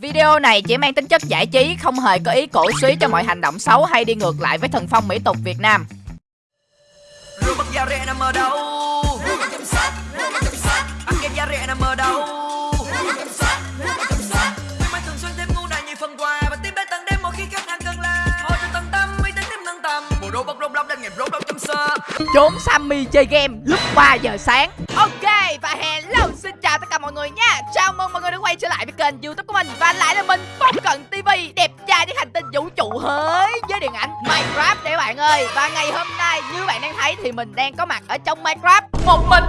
Video này chỉ mang tính chất giải trí, không hề có ý cổ suý cho mọi hành động xấu hay đi ngược lại với thần phong mỹ tục Việt Nam. Rượu bắp da rẻ nằm ở đâu? Ăn kem da rẻ nằm ở đâu? Khuyến mãi thường xuyên thêm ngu này nhiều phần quà Và tiếp đến tận đêm mỗi khi khách hàng cần là. Thôi cho tận tâm, uy tín thêm nâng tầm. Bộ đồ bóc rốt lóc lên nghiệp rốt lóc chấm sơ. Trốn Sammy chơi game lúc 3 giờ sáng. Ok và xin chào tất cả mọi người nha. Chào mừng mọi người đã quay trở lại với kênh YouTube của mình và lại là mình Phong Cận TV đẹp trai trên hành tinh vũ trụ hới với điện ảnh Minecraft để bạn ơi. Và ngày hôm nay, như bạn đang thấy thì mình đang có mặt ở trong Minecraft một mình.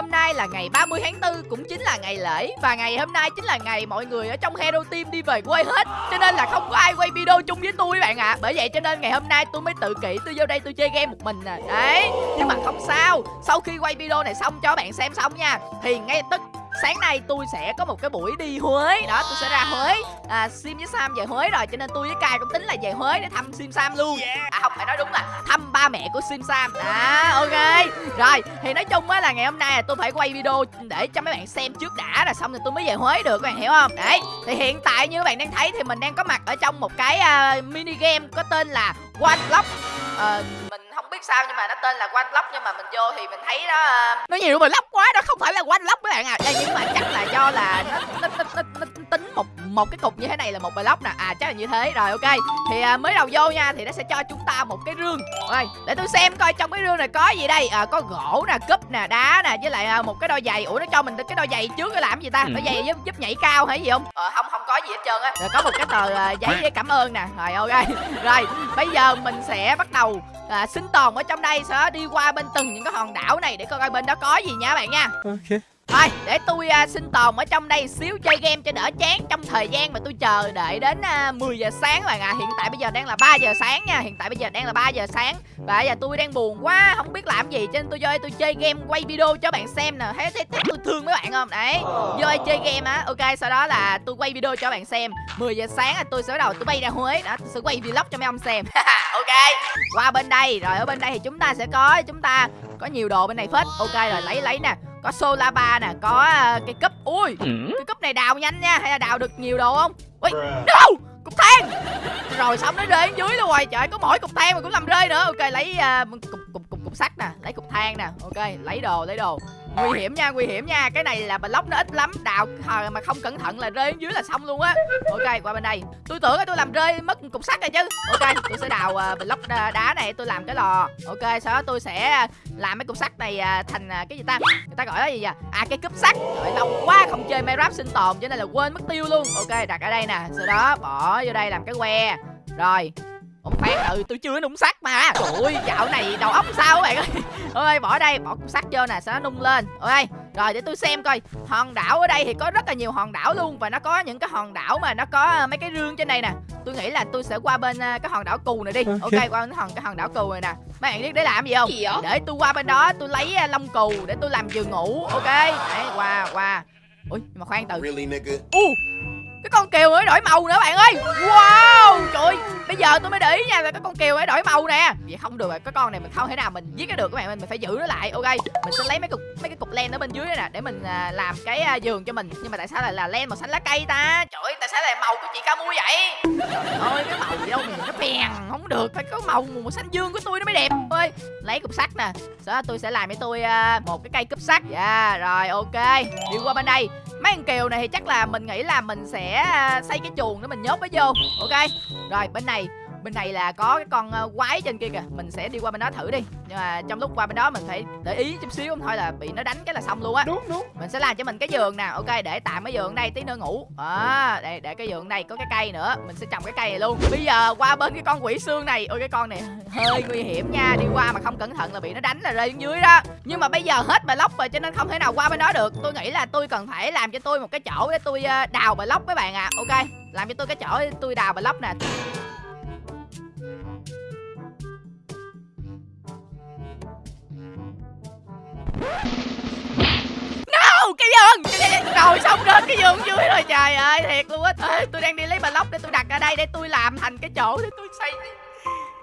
Hôm nay là ngày 30 tháng 4 cũng chính là ngày lễ và ngày hôm nay chính là ngày mọi người ở trong Hero Team đi về quê hết. Cho nên là không có ai quay video chung với tôi bạn ạ. Bởi vậy cho nên ngày hôm nay tôi mới tự kỷ tôi vô đây tôi chơi game một mình nè. Đấy, nhưng mà không sao. Sau khi quay video này xong cho bạn xem xong nha thì ngay tức sáng nay tôi sẽ có một cái buổi đi Huế. Đó tôi sẽ ra Huế. À, Sim với Sam về Huế rồi cho nên tôi với Kai cũng tính là về Huế để thăm Sim Sam luôn. À không phải nói đúng là thăm ba mẹ của Sim Sam. À ok. Rồi thì nói chung á là ngày hôm nay là tôi phải quay video để cho mấy bạn xem trước đã rồi xong rồi tôi mới về Huế được các bạn hiểu không? Đấy thì hiện tại như các bạn đang thấy thì mình đang có mặt ở trong một cái uh, mini game có tên là One Block. Không biết sao nhưng mà nó tên là One Block nhưng mà mình vô thì mình thấy nó ờ, nó nhiều block quá nó không phải là One Block các bạn à Đây, nhưng mà chắc là do là nó, nó, nó, nó, nó tính một một cái cục như thế này là một block nè. À chắc là như thế. Rồi ok. Thì à, mới đầu vô nha thì nó sẽ cho chúng ta một cái rương. Rồi để tôi xem coi trong cái rương này có gì đây. À, có gỗ nè cúp nè đá nè với lại à, một cái đôi giày. Ủa nó cho mình cái đôi giày trước cái làm gì ta? Đôi giày giúp giúp nhảy cao hay gì không? Ờ không không có gì hết trơn á. Rồi có một cái tờ à, giấy với cảm ơn nè. Rồi ok. Rồi bây giờ mình sẽ bắt đầu à, sinh tồn ở trong đây đó đi qua bên từng những cái hòn đảo này để coi coi bên đó có gì nha các bạn nha. Ok. Thôi để tôi à, uh, sinh tồn ở trong đây xíu chơi game cho đỡ chán Trong thời gian mà tôi chờ đợi đến à, uh, 10 giờ sáng bạn à Hiện tại bây giờ đang là 3 giờ sáng nha Hiện tại bây giờ đang là 3 giờ sáng. Và bây giờ tôi đang buồn quá Không biết làm gì cho nên tôi vô đây tôi chơi game quay video cho bạn xem nè. Thấy, thấy, thấy tôi thương mấy bạn không? Đấy Vô đây chơi game á. Ok sau đó là tôi quay video cho bạn xem. 10 giờ sáng là tôi sẽ bắt đầu tôi bay ra Huế. Đó tôi sẽ quay vlog cho mấy ông xem. Ok Qua bên đây. Rồi ở bên đây thì chúng ta sẽ có Chúng ta có nhiều đồ bên này phết. Ok rồi lấy lấy nè có solar bar nè có uh, cây cúp. Ui cái cúp này đào nhanh nha hay là đào được nhiều đồ không? Ui no! Cục than. Rồi xong nó rơi xuống dưới luôn rồi. Trời có mỗi cục than mà cũng làm rơi nữa. Ok lấy uh, cục cục cục cục sắt nè lấy cục than nè. Ok lấy đồ lấy đồ nguy hiểm nha nguy hiểm nha. Cái này là block nó ít lắm. Đào hồi mà không cẩn thận là rơi dưới là xong luôn á. Ok qua bên đây. Tôi tưởng là tôi làm rơi mất cục sắt rồi chứ. Ok tôi sẽ đào uh, block ờ, đá này. Tôi làm cái lò. Ok sau đó tôi sẽ ờ, làm mấy cục sắt này uh, thành uh, cái gì ta? Người ta gọi là gì vậy? À cái cúp sắt. Trời lâu quá không chơi Minecraft sinh tồn cho nên là quên mất tiêu luôn. Ok đặt ở đây nè. Sau đó bỏ vô đây làm cái que. Rồi. Ủa khoan ừ tôi chưa nung sắt mà. Trời ơi dạo này đầu óc sao các bạn ơi? Ôi bỏ đây bỏ cục sắt vô nè Sau đó nung lên. Ok rồi để tôi xem coi. Hòn đảo ở đây thì có rất là nhiều hòn đảo luôn Và nó có những cái hòn đảo mà nó có mấy cái rương trên đây nè. Tôi nghĩ là tôi sẽ qua bên uh, cái hòn đảo cù này đi. Ok, qua bên hòn cái hòn đảo cù này nè. Mấy bạn biết để làm gì không? Gì? Để tôi qua bên đó tôi lấy uh, lông cù Để tôi làm giường ngủ. Ok. Đấy qua qua. Ui mà khoan từ. Really, nigga? U cái con kiều ấy đổi màu nữa bạn ơi. Wow Trời Bây giờ tôi mới để ý nha là cái con kiều ấy đổi màu nè. Vậy không được rồi Cái con này mình không thể nào mình giết nó được các bạn Mình phải giữ nó lại Ok? Mình sẽ lấy mấy cục mấy cái cục len ở bên dưới này nè Để mình à, làm cái à, giường cho mình. Nhưng mà tại sao lại là len màu xanh lá cây ta? Trời ơi tại sao lại màu của chị ca mua vậy? Trời ơi cái màu gì đâu mình nó bèn Không được. Phải có màu màu xanh dương của tôi nó mới đẹp. Ơi Lấy cục sắt nè. Sau đó tôi sẽ làm cho tôi à, một cái cây cúp sắt. Dạ rồi ok. Đi qua bên đây mấy con kiều này thì chắc là mình nghĩ là mình sẽ à, xây cái chuồng để mình nhốt nó vô. Ok, rồi bên này bên này là có cái con à, quái trên kia kìa mình sẽ đi qua bên đó thử đi. Nhưng mà trong lúc qua bên đó mình phải để ý chút xíu không thôi là bị nó đánh cái là xong luôn á. Đúng đúng. mình sẽ làm cho mình cái giường nè ok để tạm cái giường đây tí nữa ngủ. Đó để để cái giường đây có cái cây nữa mình sẽ trồng cái cây này luôn. Bây giờ qua bên cái con quỷ xương này ôi cái con này hơi nguy hiểm nha đi qua mà không cẩn thận là bị nó đánh là rơi xuống dưới đó. Nhưng mà bây giờ hết block rồi cho nên không thể nào qua bên đó được. Tôi nghĩ là tôi cần phải làm cho tôi một cái chỗ để tôi ờ, đào block các bạn ạ ok? Làm cho tôi cái chỗ tôi đào block nè No, cái giường! Cái- rồi xong rớt cái giường dưới rồi trời ơi thiệt luôn á. Ê, tôi đang đi lấy block để tôi đặt ở đây để tôi làm thành cái chỗ để tôi xây.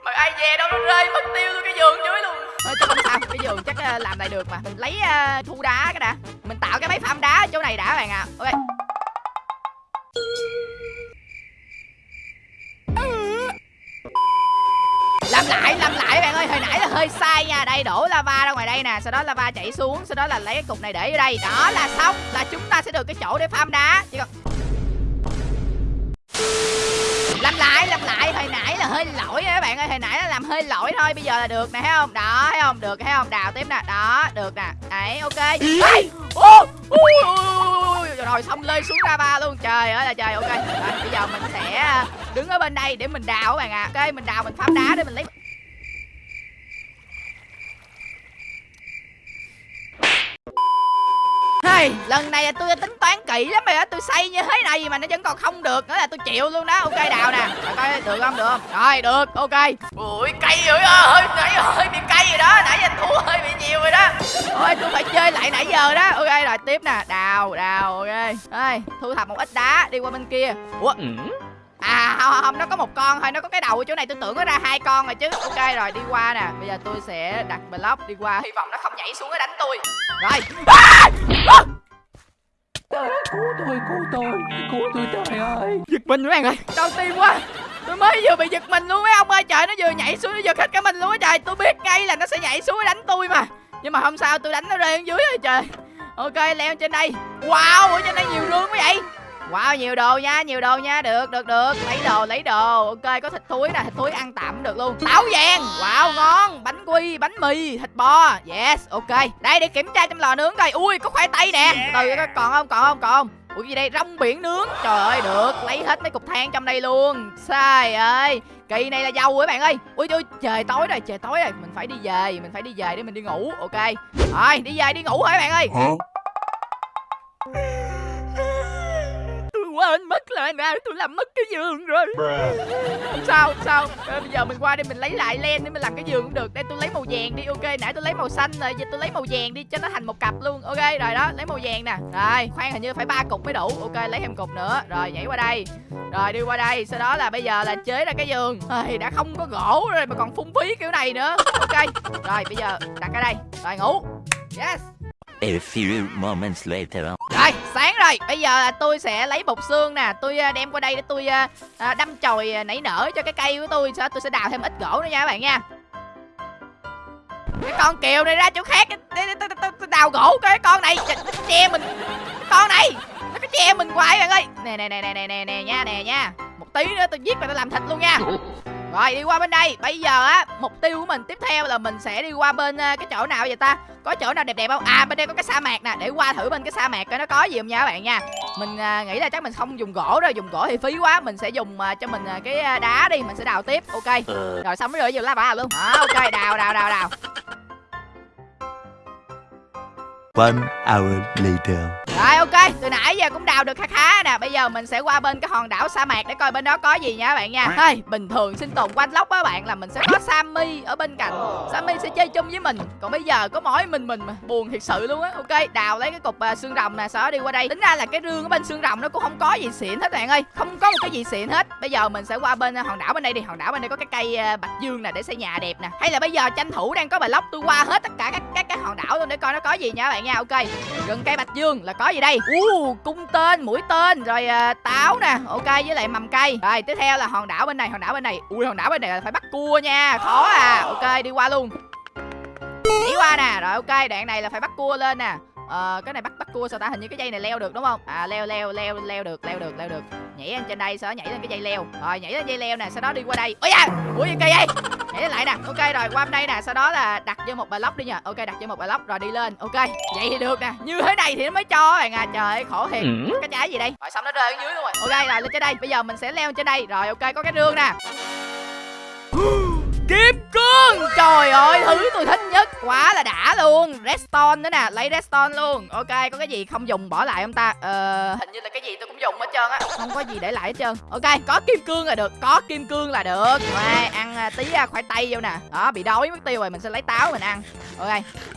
Mà ai về đâu nó rơi mất tiêu tôi cái giường dưới luôn. Thôi chứ không sao cái giường chắc ờ, làm lại được mà. Mình lấy uh, thu đá cái đã. Mình tạo cái máy farm đá ở chỗ này đã các bạn ạ. Ok. Lại làm lại bạn ơi hồi nãy là hơi sai nha đây đổ lava ra ngoài đây nè sau đó lava chảy xuống sau đó là lấy cái cục này để vô đây đó là xong là chúng ta sẽ được cái chỗ để farm đá chỉ còn làm lại làm lại hồi nãy là hơi lỗi các bạn ơi hồi nãy là làm hơi lỗi thôi bây giờ là được nè thấy không đó thấy không được thấy không đào tiếp nè đó được nè đấy ok Ê! Ô! Ui, ui, ui, rồi xong lên xuống ra ba luôn trời ơi là trời ok rồi, bây giờ mình sẽ đứng ở bên đây để mình đào các bạn ạ. À. ok mình đào mình phá đá để mình lấy Hey, lần này là tôi đã tính toán kỹ lắm rồi á tôi xây như thế này mà nó vẫn còn không được nữa là tôi chịu luôn đó. Ok đào nè. Rồi coi được không được không? Rồi được ok. Ui cây rồi hơi nãy hơi bị cây rồi đó. Nãy giờ thua hơi bị nhiều rồi đó. Thôi tôi phải chơi lại nãy giờ đó. Ok rồi tiếp nè. Đào đào ok. Đây thu thập một ít đá đi qua bên kia. Ủa? Ừ. À không, không, nó có một con thôi, nó có cái đầu ở chỗ này tôi tưởng nó ra hai con rồi chứ. Ok rồi, đi qua nè. Bây giờ tôi sẽ đặt block đi qua. Hy vọng nó không nhảy xuống để đánh tôi. Rồi. À! À! cứu tôi cứu tôi cứu tôi trời ơi. Giật mình các bạn ơi. Đau tim quá. Tôi mới vừa bị giật mình luôn mấy ông ơi. Trời nó vừa nhảy xuống nó giật hết cả mình luôn á trời. Tôi biết ngay là nó sẽ nhảy xuống để đánh tôi mà. Nhưng mà không sao tôi đánh nó rơi dưới rồi trời. Ok leo trên đây. Wow ở trên đây nhiều rương quá vậy Wow nhiều đồ nha nhiều đồ nha. Được được được. Lấy đồ lấy đồ. Ok có thịt thúi nè Thịt thúi ăn tạm cũng được luôn. Táo vàng. Wow ngon. Bánh quy Bánh mì Thịt bò. Yes ok. Đây để kiểm tra trong lò nướng coi. Ui có khoai tây nè. Từ còn không còn không còn không? Ủa gì đây? Rong biển nướng. Trời ơi được. Lấy hết mấy cục than trong đây luôn. Sai ơi. Kỳ này là dâu các bạn ơi. Ui ui trời tối rồi trời tối rồi. Mình phải đi về Mình phải đi về để mình đi ngủ. Ok. Rồi đi về đi ngủ thôi các bạn ơi tôi quên mất là nè tôi làm mất cái giường rồi. Không sao không sao. À, bây giờ mình qua đây mình lấy lại len để mình làm cái giường cũng được. Đây tôi lấy màu vàng đi ok. Nãy tôi lấy màu xanh rồi giờ tôi lấy màu vàng đi cho nó thành một cặp luôn. Ok rồi đó lấy màu vàng nè. Rồi khoan hình như phải ba cục mới đủ. Ok lấy thêm cục nữa. Rồi nhảy qua đây. Rồi đi qua đây. Sau đó là bây giờ là chế ra cái giường. Ây, đã không có gỗ rồi mà còn phung phí kiểu này nữa. Ok rồi bây giờ đặt ở đây. Rồi ngủ. Yes. A few moments later. Rồi, sáng rồi. Bây giờ tôi sẽ lấy bột xương nè, tôi à, đem qua đây để tôi à, à, đâm chồi nảy nở cho cái cây của tôi. Sau tôi sẽ đào thêm ít gỗ nữa nha các bạn nha. Cái con kiều này ra chỗ khác tôi đào gỗ cái con này nó che mình. Cái con này nó có che mình hoài bạn ơi. Nè nè nè nè nè nè nha nè nha. Một tí nữa tôi giết và tôi làm thịt luôn nha. Rồi đi qua bên đây. Bây giờ á Mục tiêu của mình tiếp theo là mình sẽ đi qua bên uh, cái chỗ nào vậy ta? Có chỗ nào đẹp đẹp không? À bên đây có cái sa mạc nè. Để qua thử bên cái sa mạc coi nó có gì không nha các bạn nha. Mình uh, nghĩ là chắc mình không dùng gỗ đâu. Dùng gỗ thì phí quá. Mình sẽ dùng uh, cho mình uh, cái đá đi. Mình sẽ đào tiếp. Ok. Rồi xong mới rồi dùng lá bà luôn. Đó ok. Đào đào đào đào. One hour later. Rồi ok, từ nãy giờ cũng đào được khá khá nè. Bây giờ mình sẽ qua bên cái hòn đảo sa mạc để coi bên đó có gì nha các bạn nha. Hey, Bình thường sinh tồn quanh lốc á bạn là mình sẽ có Sammy ở bên cạnh. Sammy sẽ chơi chung với mình. Còn bây giờ có mỗi mình mình mà. Buồn thiệt sự luôn á. Ok, đào lấy cái cục uh, xương rồng nè Sau đó đi qua đây. Tính ra là cái rương ở bên xương rồng nó cũng không có gì xịn hết bạn ơi. Không có một cái gì xịn hết. Bây giờ mình sẽ qua bên uh, hòn đảo bên đây đi. Hòn đảo bên đây có cái cây uh, bạch dương nè để xây nhà đẹp nè. Hay là bây giờ tranh thủ đang có bài lốc tôi qua hết tất cả các các cái hòn đảo luôn để coi nó có gì nha bạn nha. Ok Gần cây bạch dương là có gì đây? Uh, cung tên mũi tên rồi uh, táo nè. Ok với lại mầm cây. Rồi tiếp theo là hòn đảo bên này hòn đảo bên này. Ui hòn đảo bên này là phải bắt cua nha. Khó à. Ok đi qua luôn. Đi qua nè. Rồi ok đoạn này là phải bắt cua lên nè. Ờ, cái này bắt bắt cua sao ta? Hình như cái dây này leo được đúng không? À leo leo leo leo được leo được leo được. Nhảy lên trên đây sau đó nhảy lên cái dây leo. Rồi nhảy lên dây leo nè sau đó đi qua đây. Ôi da! Ủa gì cây vậy? Nhảy lên lại nè. Ok rồi qua bên đây nè sau đó là đặt vô một block đi nha. Ok đặt vô một block rồi đi lên. Ok vậy thì được nè. Như thế này thì nó mới cho các bạn à. Trời ơi khổ thiệt. Cái trái gì đây? Rồi xong nó rơi ở dưới luôn rồi. Ok rồi lên trên đây. Bây giờ mình sẽ leo trên đây. Rồi ok có cái rương nè. Kim cương Trời ơi thứ tôi thích nhất. Quá là đã luôn. Redstone nữa nè lấy redstone luôn. Ok có cái gì không dùng bỏ lại không ta? Ờ hình như là cái gì tôi cũng dùng hết trơn á. Không có gì để lại hết trơn. Ok có kim cương là được có kim cương là được. Rồi ăn à, tí à, khoai tây vô nè. Đó bị đói mất tiêu rồi mình sẽ lấy táo mình ăn. Ok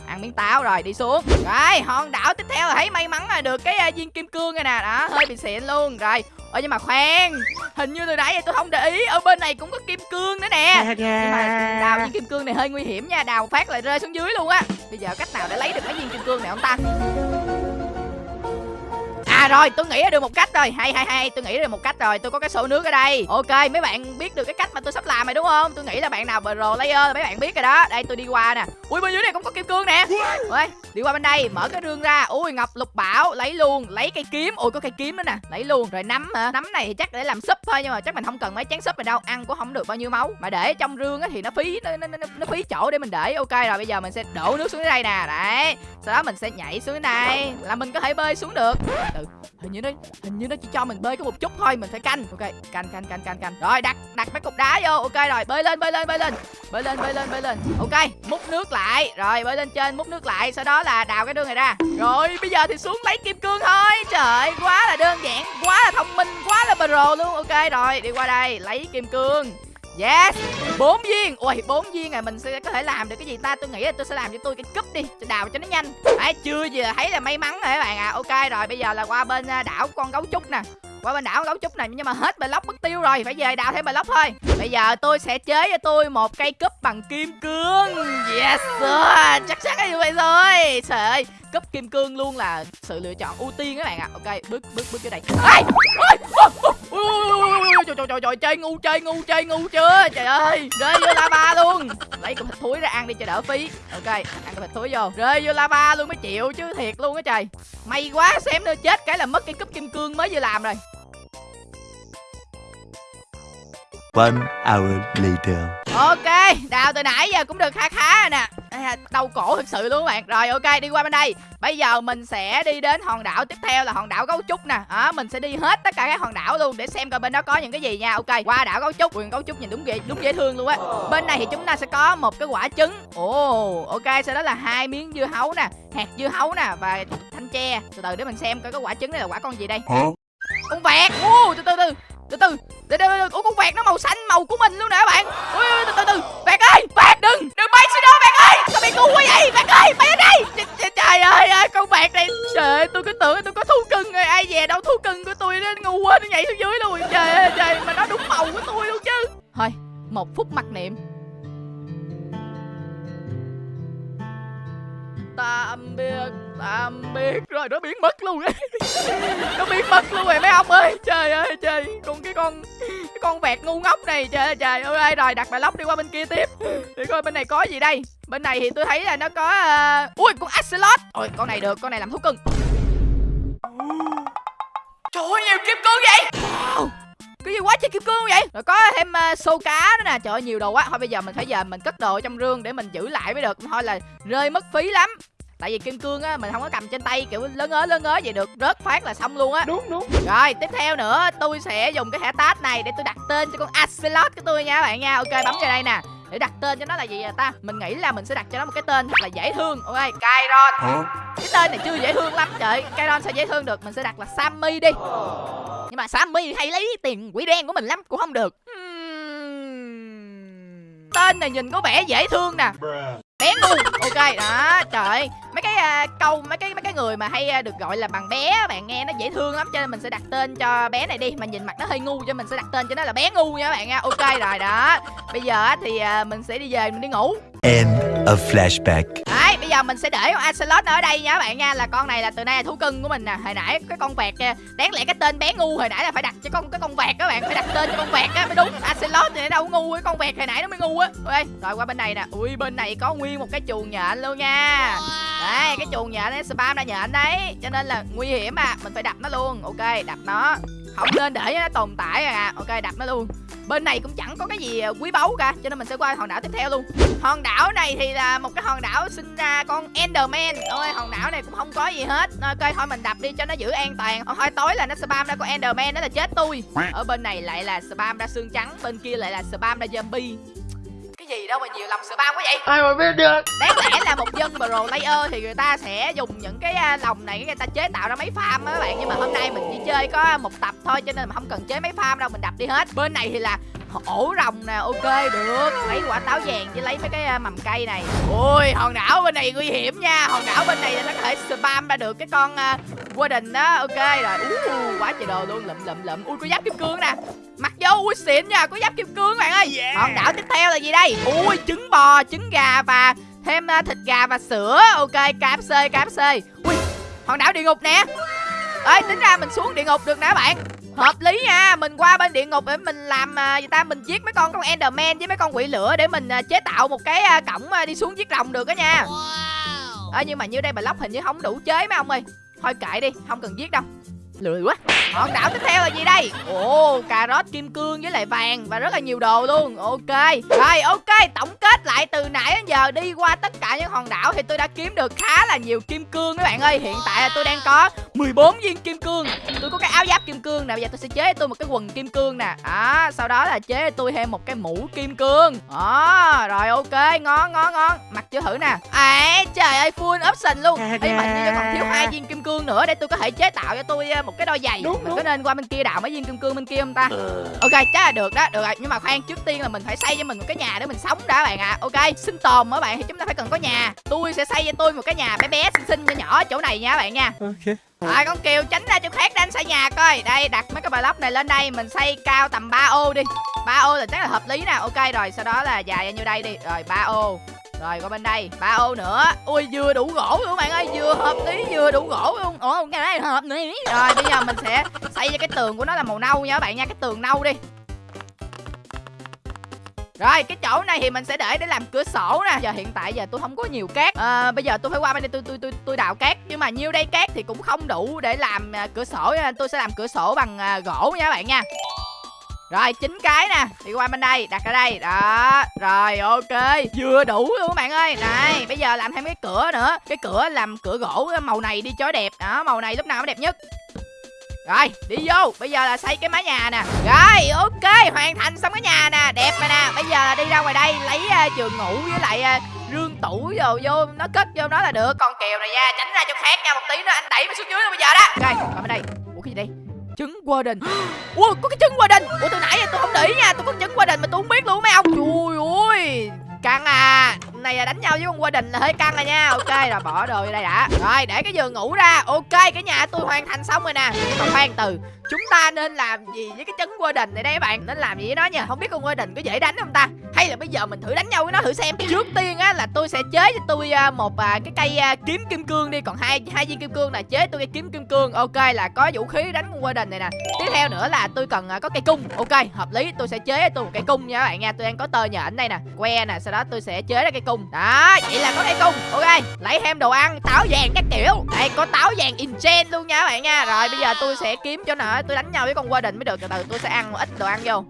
ăn miếng táo rồi đi xuống. Rồi hòn đảo tiếp theo là thấy may mắn là được cái à, viên kim cương này nè. Đó hơi bị xịn luôn. Rồi ơ nhưng mà khoan hình như từ nãy tôi không để ý ở bên này cũng có kim cương nữa nè. Nhưng mà đào viên kim cương này hơi nguy hiểm nha đào phát lại rơi xuống dưới luôn á. Bây giờ cách nào để lấy được cái viên kim cương này không ta À rồi, tôi nghĩ ra được một cách rồi. Hay hay hay, tôi nghĩ ra được một cách rồi. Tôi có cái xô nước ở đây. Ok, mấy bạn biết được cái cách mà tôi sắp làm rồi đúng không? Tôi nghĩ là bạn nào pro layer mấy bạn biết rồi đó. Đây tôi đi qua nè. Ui bên dưới này cũng có kim cương nè. Ui, đi qua bên đây, mở cái rương ra. Ui ngọc lục bảo, lấy luôn, lấy cây kiếm. Ui có cây kiếm nữa nè, lấy luôn. Rồi nấm hả? Nấm này thì chắc để làm súp thôi nhưng mà chắc mình không cần mấy chén súp này đâu. Ăn cũng không được bao nhiêu máu. Mà để trong rương á thì nó phí nó, nó, nó, nó phí chỗ để mình để. Ok rồi bây giờ mình sẽ đổ nước xuống dưới đây nè. Đấy. Sau đó mình sẽ nhảy xuống này là mình có thể bơi xuống được. Từ hình như nó, hình như nó chỉ cho mình bơi có một chút thôi, mình phải canh. Ok, canh canh canh canh canh. Rồi, đặt đặt mấy cục đá vô. Ok, rồi, bơi lên bơi lên bơi lên. Bơi lên bơi lên bơi lên. Ok, múc nước lại. Rồi, bơi lên trên, múc nước lại. Sau đó là đào cái đường này ra. Rồi, bây giờ thì xuống lấy kim cương thôi. Trời, quá là đơn giản, quá là thông minh, quá là pro luôn. Ok, rồi, đi qua đây, lấy kim cương. Yes. Bốn viên. Ui, bốn viên này mình sẽ có thể làm được cái gì ta? Tôi nghĩ là tôi sẽ làm cho tôi cái cúp đi. Tôi đào cho nó nhanh. Đấy chưa giờ thấy là may mắn rồi các bạn à Ok rồi, bây giờ là qua bên à, đảo con gấu trúc nè. Qua bên đảo gấu trúc này nhưng mà hết block mất tiêu rồi. Phải về đào thêm block thôi. Bây giờ tôi sẽ chế cho tôi một cây cúp bằng kim cương. Yes, sir. chắc chắn là như vậy rồi. Trời ơi cúp kim cương luôn là sự lựa chọn ưu tiên các bạn ạ. À. ok bước bước bước vô đây. Trời trời trời trời chơi ngu chơi ngu chơi ngu chưa? Trời ơi rơi vô lava luôn. Lấy cục thịt thúi ra ăn đi cho đỡ phí. Ok ăn cục thịt thúi vô. Rơi vô lava luôn mới chịu chứ thiệt luôn á trời. May quá xem nữa chết cái là mất cái cúp kim cương mới vừa làm rồi. One hour later. Ok, đào từ nãy giờ cũng được khá khá rồi nè. Đau cổ thực sự luôn các bạn. Rồi ok, đi qua bên đây. Bây giờ mình sẽ đi đến hòn đảo tiếp theo là hòn đảo gấu trúc nè. À, Mình sẽ đi hết tất cả các hòn đảo luôn Để xem coi bên đó có những cái gì nha. Ok, qua đảo gấu trúc. Quyền gấu trúc nhìn đúng ghê, đúng dễ thương luôn á. Bên này thì chúng ta sẽ có một cái quả trứng. Ồ, oh, ok, sau đó là hai miếng dưa hấu nè Hạt dưa hấu nè và thanh tre. Từ từ để mình xem coi cái quả trứng này là quả con gì đây. Con vẹt, uh, từ từ từ từ từ từ từ ủa con vẹt nó màu xanh, màu của mình luôn nè các bạn. Ui từ từ từ vẹt ơi, vẹt, đừng đừng bay xuống đó, vẹt ơi. Sao bị ngu quá vậy? Vẹt ơi, bay ở đây trời ơi con vẹt này, trời tôi cứ tưởng tôi có thú cưng rồi. Ai về đâu thú cưng của tôi nó ngu quá, nó nhảy xuống dưới luôn. Trời ơi, trời, mà nó đúng màu của tôi luôn chứ. Thôi, một phút mặc niệm. Tạm biệt tạm biệt. Rồi nó biến mất luôn ấy. Nó biến mất luôn rồi mấy ông ơi. Trời ơi trời. Con cái con cái con vẹt ngu ngốc này trời ơi trời ơi. Rồi đặt bài lóc đi qua bên kia tiếp? Để coi bên này có gì đây. Bên này thì tôi thấy là nó có uh... ui con axolot ôi con này được con này làm thú cưng. Trời ơi nhiều kim cương vậy. Wow cái gì quá trời kim cương vậy? Rồi có thêm uh, xô cá nữa nè. Trời ơi nhiều đồ quá. Thôi bây giờ mình phải giờ mình cất đồ trong rương để mình giữ lại mới được. Thôi là rơi mất phí lắm. Tại vì kim cương á mình không có cầm trên tay kiểu lớn ớ lớn ớ vậy được. Rớt phát là xong luôn á. Đúng đúng. Rồi tiếp theo nữa tôi sẽ dùng cái thẻ tát này để tôi đặt tên cho con axolot của tôi nha các bạn nha. Ok bấm vào đây nè. Để đặt tên cho nó là gì vậy ta? Mình nghĩ là mình sẽ đặt cho nó một cái tên thật là dễ thương. Ok Kairon cái tên này chưa dễ thương lắm. Trời Kairon sao dễ thương được? Mình sẽ đặt là Sammy đi nhưng mà Sammy hay lấy tiền quỷ đen của mình lắm cũng không được. Tên này nhìn có vẻ dễ thương nè. Bé ngu ok đó trời mấy cái uh, câu mấy cái mấy cái người mà hay uh, được gọi là bằng bé bạn nghe nó dễ thương lắm cho nên mình sẽ đặt tên cho bé này đi. Mà nhìn mặt nó hơi ngu cho mình sẽ đặt tên cho nó là bé ngu nha các bạn nha. Ok rồi đó. Bây giờ thì uh, mình sẽ đi về mình đi ngủ. End of flashback. Đấy, bây giờ mình sẽ để con Axolot ở đây nha các bạn nha. Là con này là từ nay là thú cưng của mình nè. Hồi nãy cái con vẹt Đáng lẽ cái tên bé ngu hồi nãy là phải đặt cho con cái con vẹt các bạn Phải đặt tên cho con vẹt á mới đúng. Axolot thì nó đâu ngu cái con vẹt hồi nãy nó mới ngu á. Rồi qua bên này nè. Ui, bên này có nguyên một cái chuồng nhện luôn nha đây cái chuồng nhện nó spam ra nhện đấy. Cho nên là nguy hiểm à Mình phải đập nó luôn. Ok, đập nó. Không nên để nó tồn tại à. Ok, đập nó luôn. Bên này cũng chẳng có cái gì quý báu cả cho nên mình sẽ qua hòn đảo tiếp theo luôn. Hòn đảo này thì là một cái hòn đảo sinh ra con enderman. Ôi hòn đảo này cũng không có gì hết. Ok thôi mình đập đi cho nó giữ an toàn. Thôi tối là nó spam ra con enderman đó là chết tôi. Ở bên này lại là spam ra xương trắng bên kia lại là spam ra zombie gì đâu mà nhiều lòng spam quá vậy? Ai mà biết được? Đáng lẽ là một dân pro layer thì người ta sẽ dùng những cái à, lòng này người ta chế tạo ra máy farm á các bạn. Nhưng mà hôm nay mình chỉ chơi có một tập thôi cho nên mà không cần chế máy farm đâu mình đập đi hết. Bên này thì là ổ rồng nè ok được. Lấy quả táo vàng với lấy mấy cái à, mầm cây này. Ui hòn đảo bên này nguy hiểm nha. Hòn đảo bên này là nó có thể spam ra được cái con uh, warden đó. Ok rồi. Uh, quá trời đồ luôn. Lụm lụm lụm. Ui có giáp kim cương nè. Mặc vô ui xịn nha. Có giáp kim cương bạn ơi. Hòn đảo tiếp theo là gì đây? Ui trứng bò trứng gà và thêm uh, thịt gà và sữa. Ok KFC KFC ui hòn đảo địa ngục nè. Ơi tính ra mình xuống địa ngục được nè các bạn hợp lý nha mình qua bên địa ngục để mình làm à, gì ta mình giết mấy con con enderman với mấy con quỷ lửa để mình à, chế tạo một cái à, cổng à, đi xuống giết rồng được đó nha. Ơ nhưng mà như đây block hình như không đủ chế mấy ông ơi. Thôi kệ đi không cần giết đâu lười quá. Hòn đảo tiếp theo là gì đây? Ồ cà rốt kim cương với lại vàng và rất là nhiều đồ luôn. Ok. Rồi ok tổng kết lại từ nãy đến giờ. Đi qua tất cả những hòn đảo thì tôi đã kiếm được khá là nhiều kim cương các bạn ơi. Hiện tại là tôi đang có 14 viên kim cương. Tôi có cái áo giáp kim cương nè. Bây giờ tôi sẽ chế cho tôi một cái quần kim cương nè. Đó sau đó là chế cho tôi thêm một cái mũ kim cương. Đó rồi ok ngon ngon ngon. Mặc chưa thử nè. À trời ơi full option luôn. Ấy mà như còn thiếu hai viên kim cương nữa để tôi có thể chế tạo cho tôi ờ, một cái đôi giày. Đúng, mình đúng. có nên qua bên kia đào mấy viên kim cương bên kia không ta? Ok chắc là được đó được rồi. Nhưng mà khoan trước tiên là mình phải xây cho mình một cái nhà để mình sống đã bạn ạ. Ok sinh tồn các bạn thì chúng ta phải cần có nhà. Tôi sẽ xây cho tôi một cái nhà bé bé xinh xinh nhỏ nhỏ chỗ này nha các bạn nha. Ok. Rồi con Kiều tránh ra chỗ khác đánh xây nhà coi. Đây đặt mấy cái block này lên đây Mình xây cao tầm 3 ô đi. 3 ô là chắc là hợp lý nè. Ok rồi sau đó là dài ra như đây đi. Rồi 3 ô rồi qua bên đây ba ô nữa. Ui vừa đủ gỗ luôn bạn ơi Vừa hợp lý vừa đủ gỗ luôn. Ủa cái này hợp lý. Rồi bây giờ mình sẽ xây cho cái tường của nó là màu nâu nha các bạn nha Cái tường nâu đi. Rồi cái chỗ này thì mình sẽ để để làm cửa sổ nè. Giờ hiện tại giờ tôi không có nhiều cát. À, bây giờ tôi phải qua bên đây tôi tôi tôi tôi đào cát. Nhưng mà nhiêu đây cát thì cũng không đủ để làm à, cửa sổ nên tôi sẽ làm cửa sổ bằng à, gỗ nha các bạn nha rồi chín cái nè. Đi qua bên đây đặt ở đây. Đó rồi ok. Vừa đủ luôn các bạn ơi. Này bây giờ làm thêm cái cửa nữa. Cái cửa làm cửa gỗ màu này đi cho đẹp. Đó màu này lúc nào cũng đẹp nhất. Rồi đi vô. Bây giờ là xây cái mái nhà nè. Rồi ok. Hoàn thành xong cái nhà nè. Đẹp rồi nè. Bây giờ là đi ra ngoài đây lấy uh, giường ngủ với lại uh, rương tủ vô vô nó cất vô đó là được. Con kèo này nha tránh ra chỗ khác nha. Một tí nữa anh đẩy mày xuống dưới luôn bây giờ đó. Rồi qua bên đây. Ủa cái gì đây? Trứng Warden Ủa, có cái trứng Warden Ủa, từ nãy giờ tôi không để ý nha, Tôi có trứng Warden mà tôi không biết luôn mấy ông. Trời ơi Căng à. Này là đánh nhau với con Warden là hơi căng rồi nha. Ok rồi bỏ đồ vô đây đã. Rồi, để cái giường ngủ ra. Ok, cái nhà tôi hoàn thành xong rồi nè. Nhưng mà khoan từ, Chúng ta nên làm gì với cái trứng đình này đây các bạn? Nên làm gì với nó nha Không biết con Warden có dễ đánh không ta? Hay là bây giờ mình thử đánh nhau với nó thử xem. Trước tiên á, là tôi sẽ chế cho tôi à, một à, cái cây à, kiếm kim cương đi. Còn hai hai viên kim cương là chế tôi cái kiếm kim cương. Ok, là có vũ khí đánh con Warden này nè. Tiếp theo nữa là tôi cần có cây cung. Ok, hợp lý. Tôi sẽ chế cho tôi một cây cung nha các bạn nha. Tôi đang có tơ nhện đây nè, Que nè. Sau đó tôi sẽ chế ra cây cung đó vậy là có cây cung Ok lấy thêm đồ ăn táo vàng các kiểu Đây có táo vàng enchant luôn nha các bạn nha Rồi bây giờ tôi sẽ kiếm cho nào tôi đánh nhau với con Warden mới được Từ từ tôi sẽ ăn một ít đồ ăn vô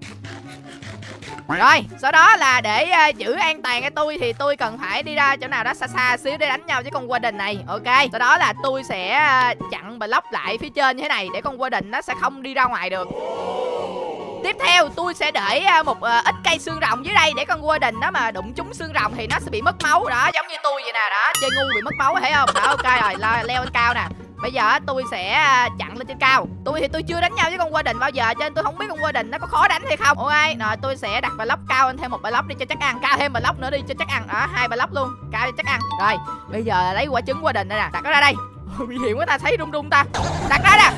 rồi, sau đó là để uh, giữ an toàn cho tôi thì tôi cần phải đi ra chỗ nào đó xa xa xíu để đánh nhau với con Warden này. Ok. Sau đó là tôi sẽ uh, chặn block lại phía trên như thế này để con Warden nó sẽ không đi ra ngoài được. Tiếp theo tôi sẽ để à, một uh, ít cây xương rồng dưới đây để con Warden nó mà đụng trúng xương rồng thì nó sẽ bị mất máu. Đó, giống như tôi vậy nè, đó, chơi ngu bị mất máu thấy không? Đó ok rồi, leo, lên cao nè. Bây giờ tôi sẽ à, chặn lên trên cao. Tôi thì tôi chưa đánh nhau với con Warden bao giờ Cho nên tôi không biết con Warden nó có khó đánh hay không. Ok, rồi tôi sẽ đặt block cao lên thêm một block đi cho chắc ăn. Cao thêm block nữa đi cho chắc ăn. Đó, hai block luôn Cao cho chắc ăn. Rồi, bây giờ lấy quả trứng Warden đây nè Đặt nó ra đây. Bị hiểm quá ta, thấy rung rung ta. Đặt ra nè.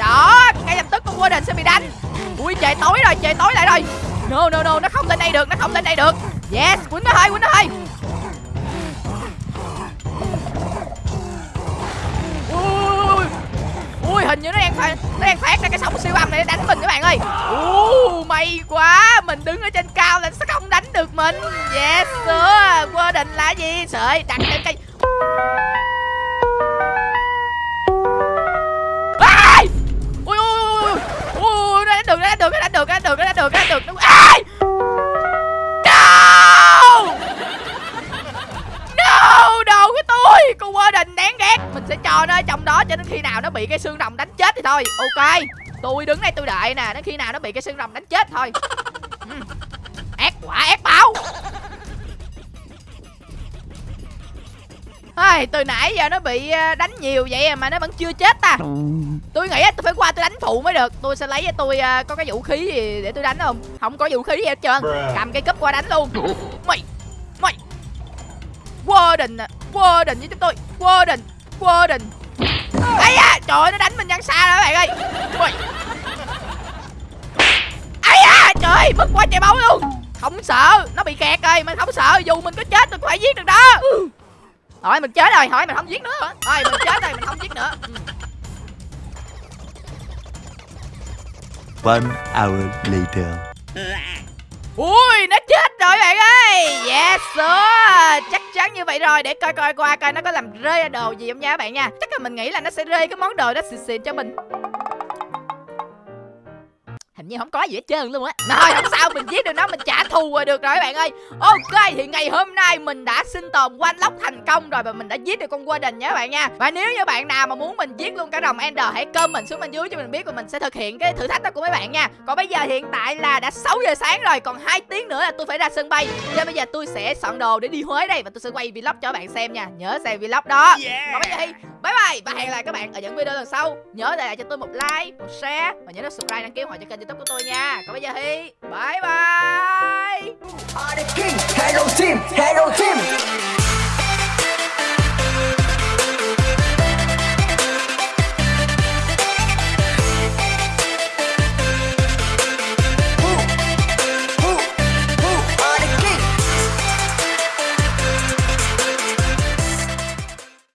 Đó, ngay lập tức con Warden sẽ bị đánh. Ui trời tối rồi, trời tối lại rồi. No, no, no, nó không lên đây được, nó không lên đây được. Yes, quýnh nó hai quýnh nó hai, ui ui hình như nó đang phải, nó đang phát ra cái sóng siêu âm này để đánh mình các bạn ơi. Ui, may quá mình đứng ở trên cao là sẽ không đánh được mình. Yes sir quơ định là gì? Sợi đặt lên cây. sẽ cho nó ở trong đó cho đến khi nào nó bị cái xương rồng đánh chết thì thôi. Ok tôi đứng đây tôi đợi nè đến khi nào nó bị cái xương rồng đánh chết thôi. Ừ. ác quả ác báo. Ai, từ nãy giờ nó bị ờ, đánh nhiều vậy mà nó vẫn chưa chết ta. Tôi nghĩ tôi phải qua tôi đánh phụ mới được. Tôi sẽ lấy cho tôi ờ, có cái vũ khí gì để tôi đánh không? Không có vũ khí gì hết trơn. Cầm cây cúp qua đánh luôn. Mày Mày. Warden à Warden với chúng tôi Warden Warden ấy da trời ơi, nó đánh mình nhăn xa rồi các bạn ơi. Mày ấy da trời ơi, mất quá trời máu luôn. Không sợ nó bị kẹt rồi mình không sợ dù mình có chết mình cũng phải giết được đó. Hỏi mình chết rồi hỏi mình không giết nữa. Thôi mình chết rồi mình không giết nữa. One hour later. ui nó chết rồi bạn ơi. Yes, sir. Chắc chắn như vậy rồi. Để coi coi, qua coi nó có làm rơi ra đồ gì không nha các bạn nha. Chắc là mình nghĩ là nó sẽ rơi cái món đồ đó xịn xịn cho mình như không có gì hết trơn luôn á. Rồi không sao mình giết được nó mình trả thù rồi được rồi các bạn ơi. Ok thì ngày hôm nay mình đã sinh tồn quanh lóc thành công rồi và mình đã giết được con Warden nha các bạn nha. Và nếu như bạn nào mà muốn mình giết luôn cả đồng Ender hãy comment xuống bên dưới cho mình biết và mình sẽ thực hiện cái thử thách đó của mấy bạn nha. Còn bây giờ hiện tại là đã 6 giờ sáng rồi còn hai tiếng nữa là tôi phải ra sân bay. Cho bây giờ tôi sẽ soạn đồ để đi Huế đây và tôi sẽ quay vlog cho các bạn xem nha. Nhớ xem vlog đó. Còn bây giờ thì bye bye. Và hẹn lại các bạn ở những video lần sau. Nhớ để lại cho tôi một like một share và nhớ subscribe đăng ký hoặc cho kênh youtube của tôi nha. Còn bây giờ thì bye bye. Hello team, hello team.